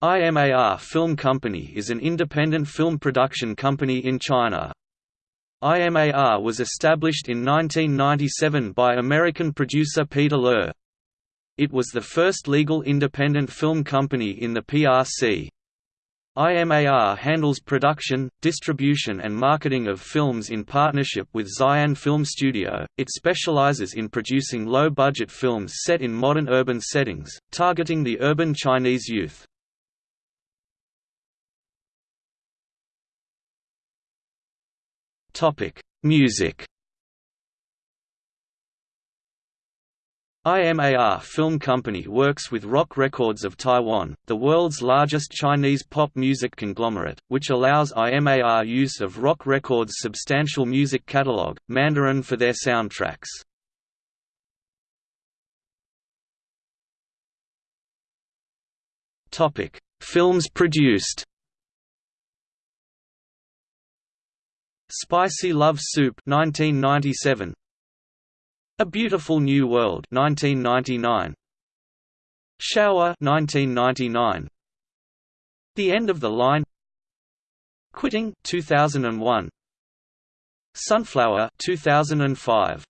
IMAR Film Company is an independent film production company in China. IMAR was established in 1997 by American producer Peter Loehr. It was the first legal independent film company in the PRC. IMAR handles production, distribution and marketing of films in partnership with Xi'an Film Studio. It specializes in producing low-budget films set in modern urban settings, targeting the urban Chinese youth. Topic: Music. IMAR Film Company works with Rock Records of Taiwan, the world's largest Chinese pop music conglomerate, which allows IMAR use of Rock Records' substantial music catalog, Mandarin for their soundtracks. Films produced Spicy Love Soup 1997 A Beautiful New World 1999 Shower 1999 The End of the Line. Quitting 2001 Sunflower 2005